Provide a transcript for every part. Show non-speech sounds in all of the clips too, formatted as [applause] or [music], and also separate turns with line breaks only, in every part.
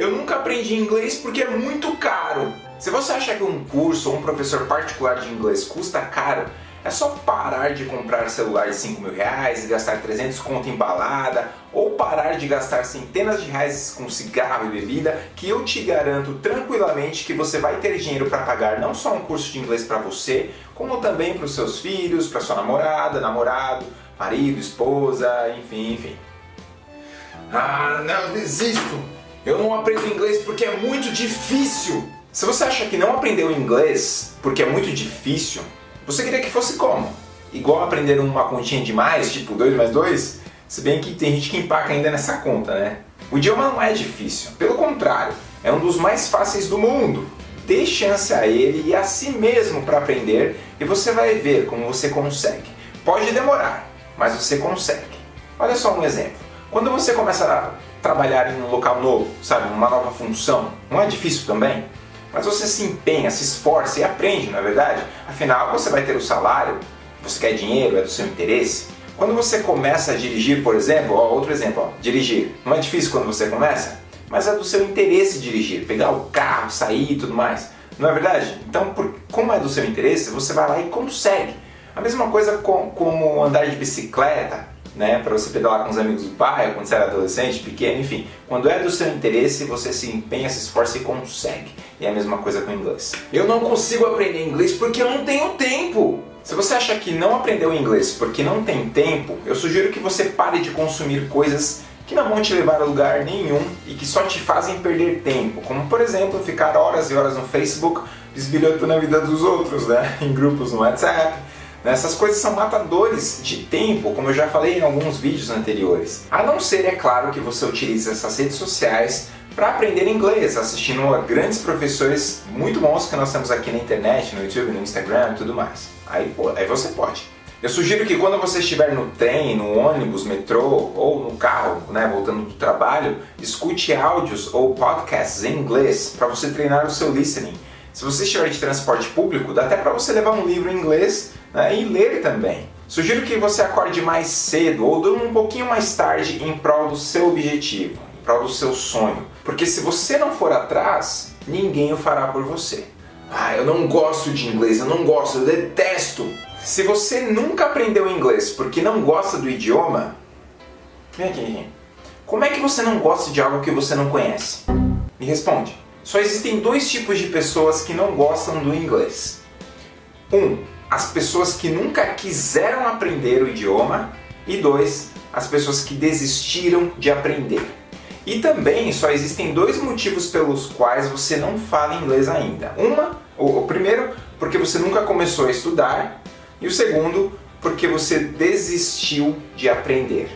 eu nunca aprendi inglês porque é muito caro. Se você acha que um curso ou um professor particular de inglês custa caro, é só parar de comprar celular de 5 mil reais e gastar 300 conto em balada ou parar de gastar centenas de reais com cigarro e bebida que eu te garanto tranquilamente que você vai ter dinheiro para pagar não só um curso de inglês para você, como também para os seus filhos, para sua namorada, namorado, marido, esposa, enfim, enfim. Ah, não, desisto! Eu não aprendo inglês porque é muito difícil! Se você acha que não aprendeu inglês porque é muito difícil, você queria que fosse como? Igual aprender uma continha de mais, tipo 2 mais 2? Se bem que tem gente que empaca ainda nessa conta, né? O idioma não é difícil, pelo contrário, é um dos mais fáceis do mundo. Dê chance a ele e a si mesmo para aprender e você vai ver como você consegue. Pode demorar, mas você consegue. Olha só um exemplo. Quando você começa a trabalhar em um local novo, sabe, uma nova função, não é difícil também? Mas você se empenha, se esforça e aprende, não é verdade? Afinal, você vai ter o salário, você quer dinheiro, é do seu interesse. Quando você começa a dirigir, por exemplo, ó, outro exemplo, ó, dirigir. Não é difícil quando você começa, mas é do seu interesse dirigir, pegar o carro, sair e tudo mais. Não é verdade? Então, por, como é do seu interesse, você vai lá e consegue. A mesma coisa com, como andar de bicicleta, né, para você pedalar com os amigos do bairro, quando você era adolescente, pequeno, enfim. Quando é do seu interesse, você se empenha, se esforça e consegue. E é a mesma coisa com o inglês. Eu não consigo aprender inglês porque eu não tenho tempo. Se você acha que não aprendeu inglês porque não tem tempo, eu sugiro que você pare de consumir coisas que não vão te levar a lugar nenhum e que só te fazem perder tempo, como por exemplo ficar horas e horas no Facebook bisbilhotando a vida dos outros, né? [laughs] em grupos no WhatsApp? Essas coisas são matadores de tempo, como eu já falei em alguns vídeos anteriores. A não ser, é claro, que você utilize essas redes sociais para aprender inglês, assistindo a grandes professores muito bons que nós temos aqui na internet, no YouTube, no Instagram e tudo mais. Aí, pô, aí você pode. Eu sugiro que quando você estiver no trem, no ônibus, metrô ou no carro, né, voltando do trabalho, escute áudios ou podcasts em inglês para você treinar o seu listening. Se você estiver de transporte público, dá até para você levar um livro em inglês né, e ler também. Sugiro que você acorde mais cedo ou durma um pouquinho mais tarde em prol do seu objetivo, em prol do seu sonho. Porque se você não for atrás, ninguém o fará por você. Ah, eu não gosto de inglês, eu não gosto, eu detesto. Se você nunca aprendeu inglês porque não gosta do idioma, vem aqui. Como é que você não gosta de algo que você não conhece? Me responde. Só existem dois tipos de pessoas que não gostam do inglês. Um, as pessoas que nunca quiseram aprender o idioma e dois, as pessoas que desistiram de aprender. E também só existem dois motivos pelos quais você não fala inglês ainda. Uma, o, primeiro, porque você nunca começou a estudar e o segundo, porque você desistiu de aprender.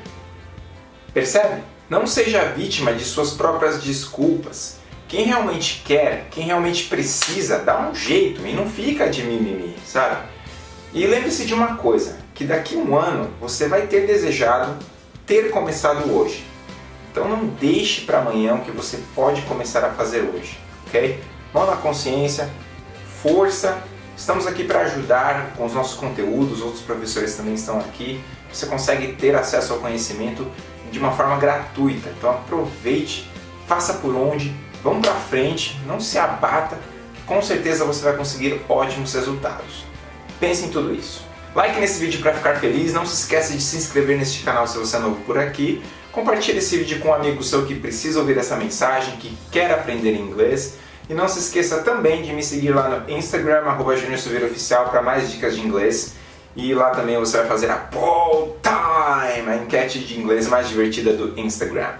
Percebe? Não seja vítima de suas próprias desculpas. Quem realmente quer, quem realmente precisa, dá um jeito e não fica de mimimi, sabe? E lembre-se de uma coisa, que daqui a um ano você vai ter desejado ter começado hoje. Então não deixe para amanhã o que você pode começar a fazer hoje, ok? Mão na consciência, força, estamos aqui para ajudar com os nossos conteúdos, outros professores também estão aqui. Você consegue ter acesso ao conhecimento de uma forma gratuita, então aproveite, faça por onde, vamos para frente, não se abata, que com certeza você vai conseguir ótimos resultados. Pense em tudo isso. Like nesse vídeo para ficar feliz, não se esqueça de se inscrever neste canal se você é novo por aqui, compartilhe esse vídeo com um amigo seu que precisa ouvir essa mensagem, que quer aprender inglês, e não se esqueça também de me seguir lá no Instagram, arroba Oficial, para mais dicas de inglês, e lá também você vai fazer a Poll Time, a enquete de inglês mais divertida do Instagram.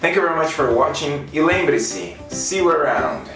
Thank you very much for watching, e lembre-se, see you around!